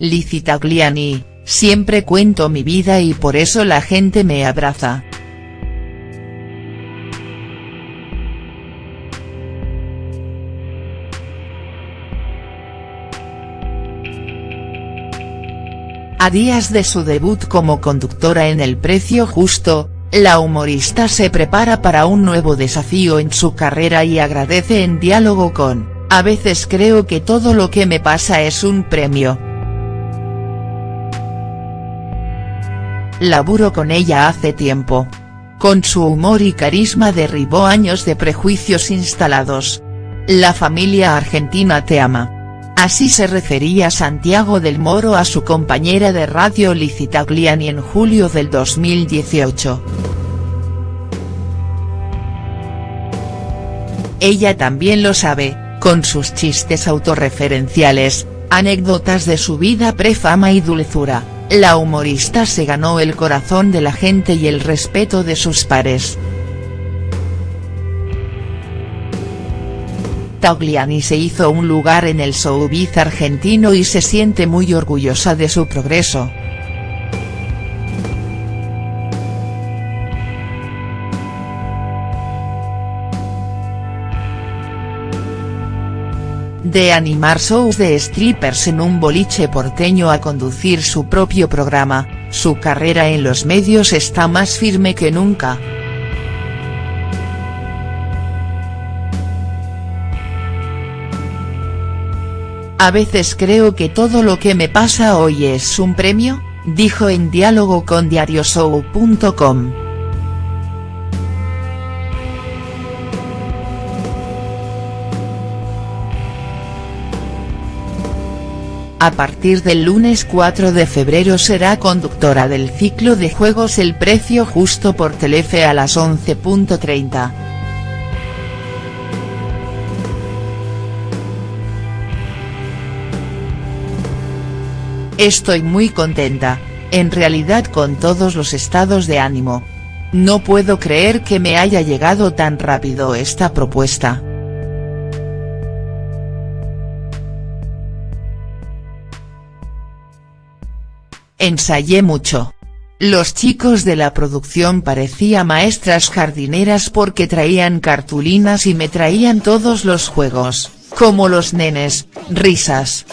Lizzie Tagliani, siempre cuento mi vida y por eso la gente me abraza. A días de su debut como conductora en El Precio Justo, la humorista se prepara para un nuevo desafío en su carrera y agradece en diálogo con, a veces creo que todo lo que me pasa es un premio. Laburo con ella hace tiempo. Con su humor y carisma derribó años de prejuicios instalados. La familia argentina te ama. Así se refería Santiago del Moro a su compañera de radio Licitagliani en julio del 2018. Ella también lo sabe, con sus chistes autorreferenciales, anécdotas de su vida prefama y dulzura, la humorista se ganó el corazón de la gente y el respeto de sus pares. Tagliani se hizo un lugar en el showbiz argentino y se siente muy orgullosa de su progreso. De animar shows de strippers en un boliche porteño a conducir su propio programa, su carrera en los medios está más firme que nunca. A veces creo que todo lo que me pasa hoy es un premio, dijo en diálogo con diarioshow.com. A partir del lunes 4 de febrero será conductora del ciclo de juegos El Precio Justo por Telefe a las 11.30. Estoy muy contenta, en realidad con todos los estados de ánimo. No puedo creer que me haya llegado tan rápido esta propuesta. Ensayé mucho. Los chicos de la producción parecía maestras jardineras porque traían cartulinas y me traían todos los juegos, como los nenes, risas,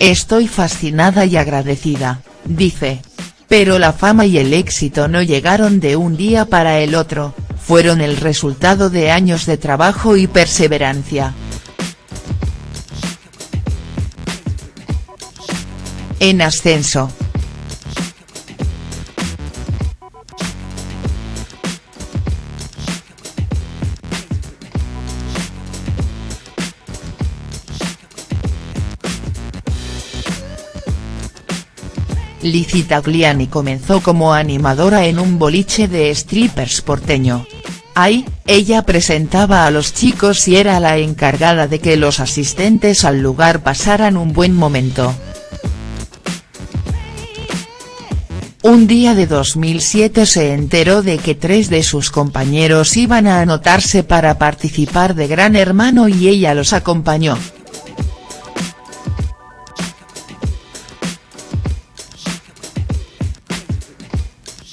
Estoy fascinada y agradecida, dice. Pero la fama y el éxito no llegaron de un día para el otro, fueron el resultado de años de trabajo y perseverancia. En ascenso. Lizzie Tagliani comenzó como animadora en un boliche de strippers porteño. Ahí, ella presentaba a los chicos y era la encargada de que los asistentes al lugar pasaran un buen momento. Un día de 2007 se enteró de que tres de sus compañeros iban a anotarse para participar de Gran Hermano y ella los acompañó.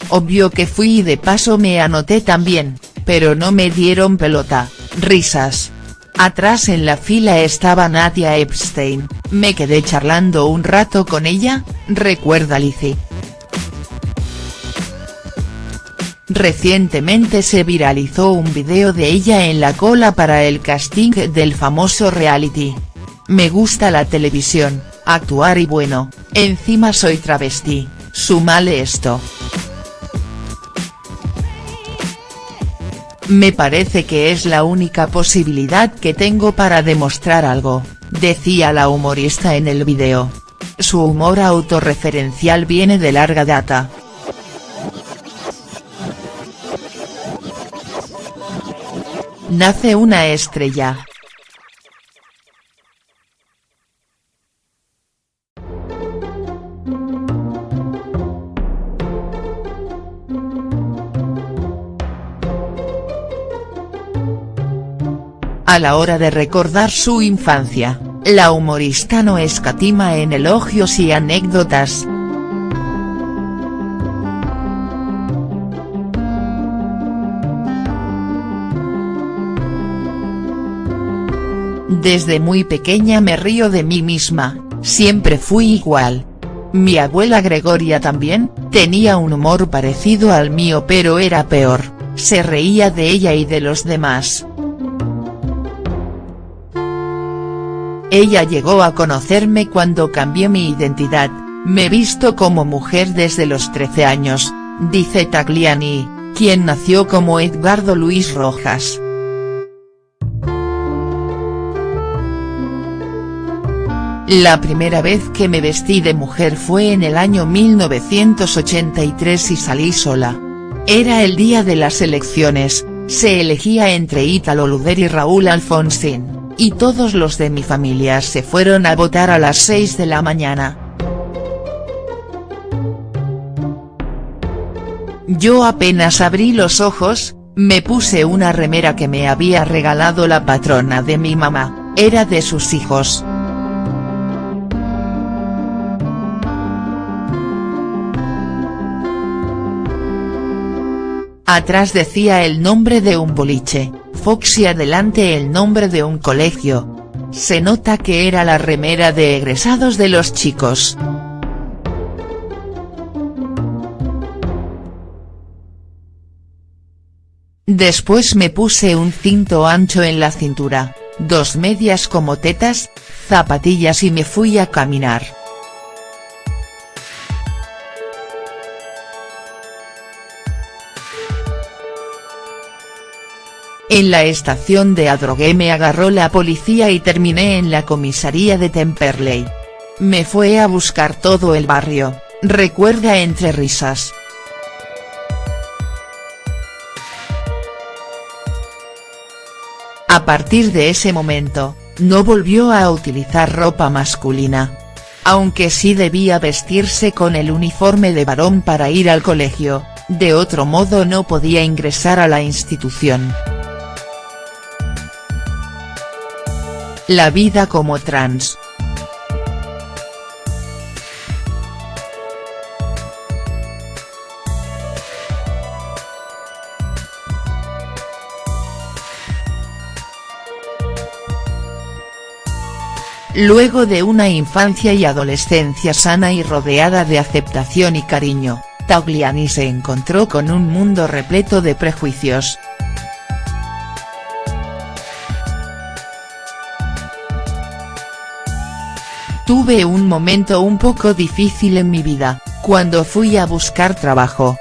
Obvio que fui y de paso me anoté también, pero no me dieron pelota, risas. Atrás en la fila estaba Nadia Epstein, me quedé charlando un rato con ella, recuerda Lizzie. Recientemente se viralizó un video de ella en la cola para el casting del famoso reality. Me gusta la televisión, actuar y bueno, encima soy travesti, sumale esto. Me parece que es la única posibilidad que tengo para demostrar algo, decía la humorista en el video. Su humor autorreferencial viene de larga data. Nace una estrella, A la hora de recordar su infancia, la humorista no escatima en elogios y anécdotas. Desde muy pequeña me río de mí misma, siempre fui igual. Mi abuela Gregoria también, tenía un humor parecido al mío pero era peor, se reía de ella y de los demás. Ella llegó a conocerme cuando cambié mi identidad, me visto como mujer desde los 13 años, dice Tagliani, quien nació como Edgardo Luis Rojas. La primera vez que me vestí de mujer fue en el año 1983 y salí sola. Era el día de las elecciones, se elegía entre Ítalo Luder y Raúl Alfonsín, y todos los de mi familia se fueron a votar a las 6 de la mañana. Yo apenas abrí los ojos, me puse una remera que me había regalado la patrona de mi mamá, era de sus hijos. Atrás decía el nombre de un boliche, Fox y adelante el nombre de un colegio. Se nota que era la remera de egresados de los chicos. Después me puse un cinto ancho en la cintura, dos medias como tetas, zapatillas y me fui a caminar. En la estación de Adrogué me agarró la policía y terminé en la comisaría de Temperley. Me fue a buscar todo el barrio, recuerda entre risas. A partir de ese momento, no volvió a utilizar ropa masculina. Aunque sí debía vestirse con el uniforme de varón para ir al colegio, de otro modo no podía ingresar a la institución. La vida como trans. Luego de una infancia y adolescencia sana y rodeada de aceptación y cariño, Tagliani se encontró con un mundo repleto de prejuicios, Tuve un momento un poco difícil en mi vida, cuando fui a buscar trabajo.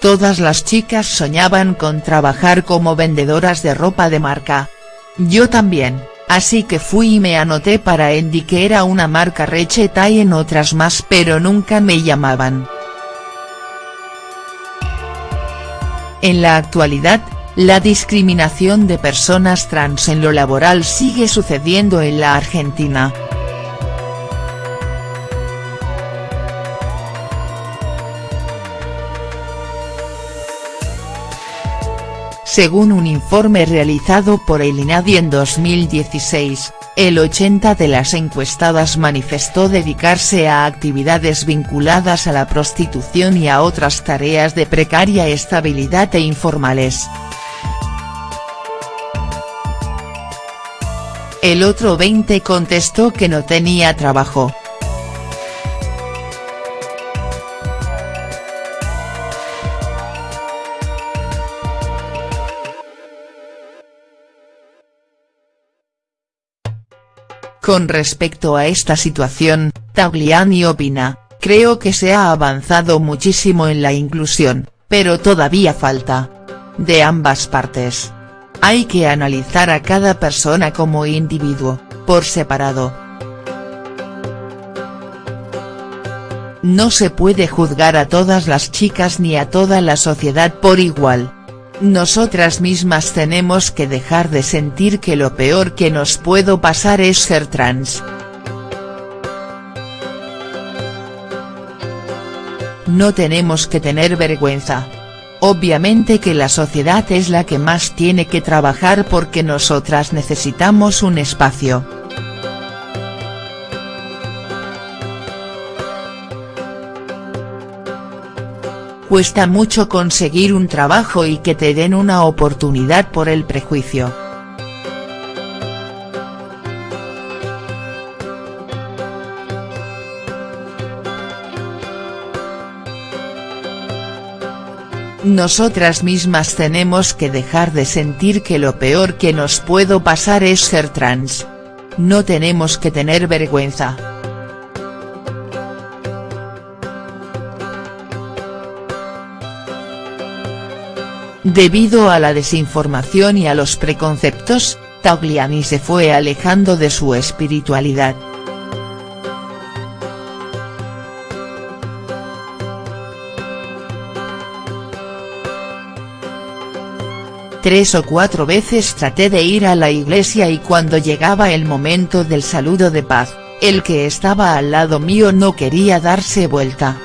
Todas las chicas soñaban con trabajar como vendedoras de ropa de marca. Yo también, así que fui y me anoté para Endy que era una marca recheta y en otras más pero nunca me llamaban. En la actualidad, la discriminación de personas trans en lo laboral sigue sucediendo en la Argentina. Según un informe realizado por el INADI en 2016, el 80 de las encuestadas manifestó dedicarse a actividades vinculadas a la prostitución y a otras tareas de precaria estabilidad e informales. El otro 20 contestó que no tenía trabajo. Con respecto a esta situación, Tagliani opina, creo que se ha avanzado muchísimo en la inclusión, pero todavía falta. De ambas partes. Hay que analizar a cada persona como individuo, por separado. No se puede juzgar a todas las chicas ni a toda la sociedad por igual nosotras mismas tenemos que dejar de sentir que lo peor que nos puedo pasar es ser trans. No tenemos que tener vergüenza. Obviamente que la sociedad es la que más tiene que trabajar porque nosotras necesitamos un espacio. Cuesta mucho conseguir un trabajo y que te den una oportunidad por el prejuicio. Nosotras mismas tenemos que dejar de sentir que lo peor que nos puedo pasar es ser trans. No tenemos que tener vergüenza. Debido a la desinformación y a los preconceptos, Tagliani se fue alejando de su espiritualidad. Tres o cuatro veces traté de ir a la iglesia y cuando llegaba el momento del saludo de paz, el que estaba al lado mío no quería darse vuelta.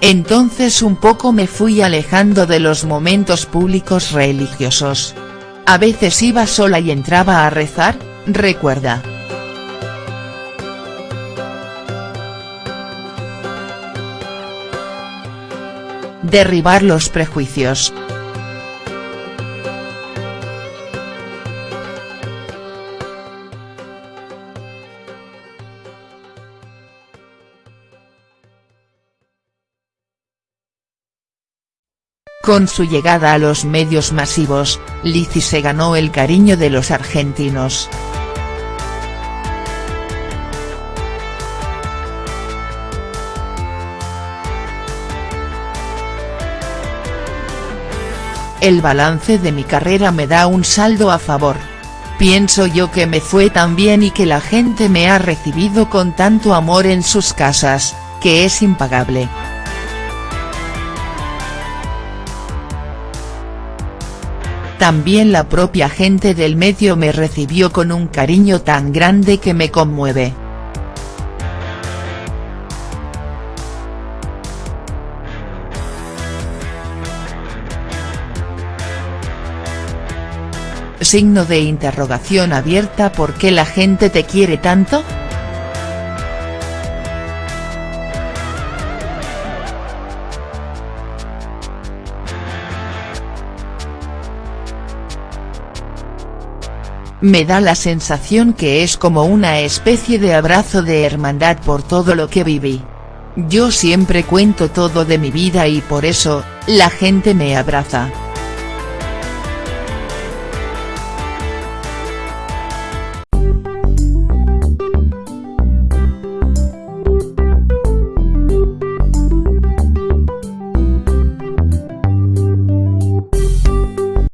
Entonces un poco me fui alejando de los momentos públicos religiosos. A veces iba sola y entraba a rezar, recuerda. Derribar los prejuicios. Con su llegada a los medios masivos, Lizzy se ganó el cariño de los argentinos. El balance de mi carrera me da un saldo a favor. Pienso yo que me fue tan bien y que la gente me ha recibido con tanto amor en sus casas, que es impagable. También la propia gente del medio me recibió con un cariño tan grande que me conmueve. signo de interrogación abierta ¿Por qué la gente te quiere tanto?. Me da la sensación que es como una especie de abrazo de hermandad por todo lo que viví. Yo siempre cuento todo de mi vida y por eso, la gente me abraza.